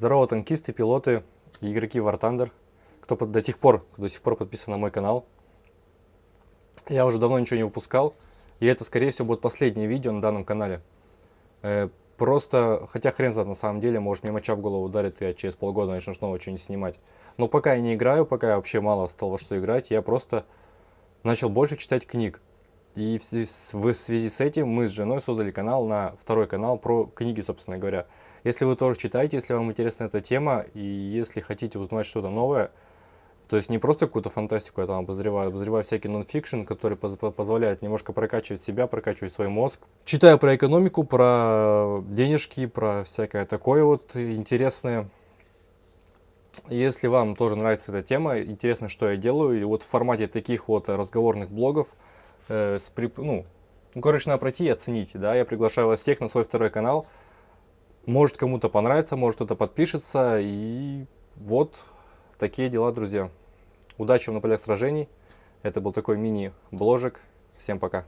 Здорово, танкисты, пилоты игроки War Thunder, кто под- до сих пор, до сих пор подписан на мой канал. Я уже давно ничего не выпускал, и это, скорее всего, будет последнее видео на данном канале. Э, просто, хотя хрен знает на самом деле, может мне моча в голову ударит, и я через полгода начну снова что-нибудь снимать. Но пока я не играю, пока я вообще мало стал во что играть, я просто начал больше читать книг. И в связи, с, этим мы с женой создали канал на второй канал про книги, собственно говоря. Если вы тоже читаете, если вам интересна эта тема, и если хотите узнать что-то новое, то есть не просто какую-то фантастику я там обозреваю, обозреваю всякий нонфикшн, который поз позволяет немножко прокачивать себя, прокачивать свой мозг. Читаю про экономику, про денежки, про всякое такое вот интересное. Если вам тоже нравится эта тема, интересно, что я делаю, и вот в формате таких вот разговорных блогов, э, с, ну, ну, короче, надо пройти и оценить, да, я приглашаю вас всех на свой второй канал, может кому-то понравится, может кто-то подпишется, и вот такие дела, друзья. Удачи вам на полях сражений, это был такой мини-бложек, всем пока.